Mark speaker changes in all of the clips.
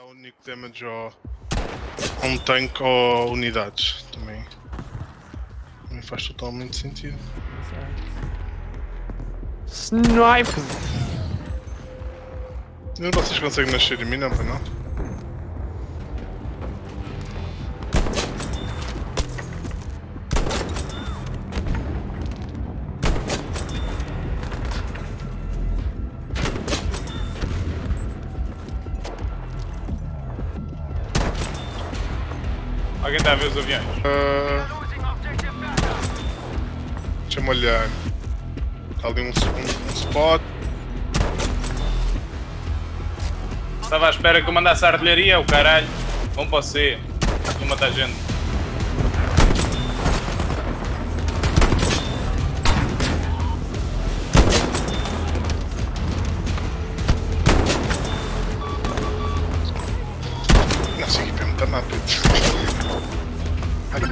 Speaker 1: dá o único damage ao, a um tanque ou unidades. Também, também faz totalmente sentido.
Speaker 2: Snipe!
Speaker 1: Vocês conseguem nascer em mim, não, não?
Speaker 3: Alguém está a ver os aviões?
Speaker 1: Uh... Deixa-me olhar. Está ali um, um, um spot.
Speaker 3: Estava à espera que eu mandasse a artilharia, o caralho. Vão para o C. Vou matar gente.
Speaker 1: Nossa, equipe é muito rápido.
Speaker 2: Eu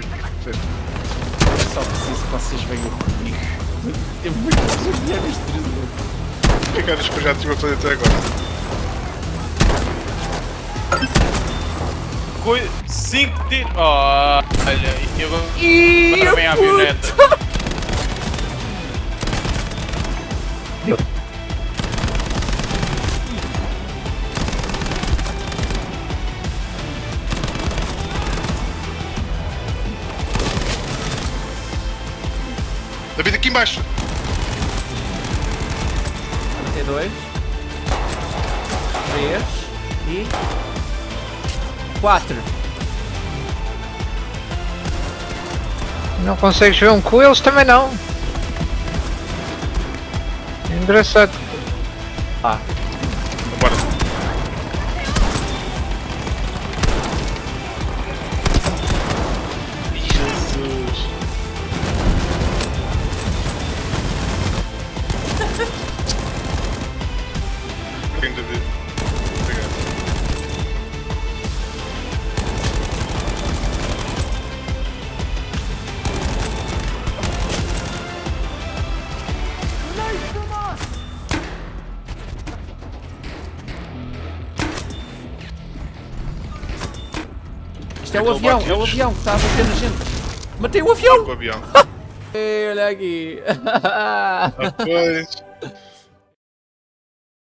Speaker 2: só preciso que vocês venham comigo. Eu vou desafiar este trailer.
Speaker 1: O que é que achas que eu já estive a fazer até agora?
Speaker 3: Coi... Cinco tiros. Oh, olha, e eu vou.
Speaker 2: Ih,
Speaker 3: Agora vem a
Speaker 1: David, aqui embaixo!
Speaker 2: 32 3 e 4
Speaker 4: Não consegues ver um cu, eles também não. Engraçado.
Speaker 2: Ah,
Speaker 1: Quem David? Obrigado.
Speaker 2: isto é o avião, é o avião que está a bater na gente. Matei o avião!
Speaker 1: O avião.
Speaker 2: Ei, olha aqui.
Speaker 1: Ah, pois.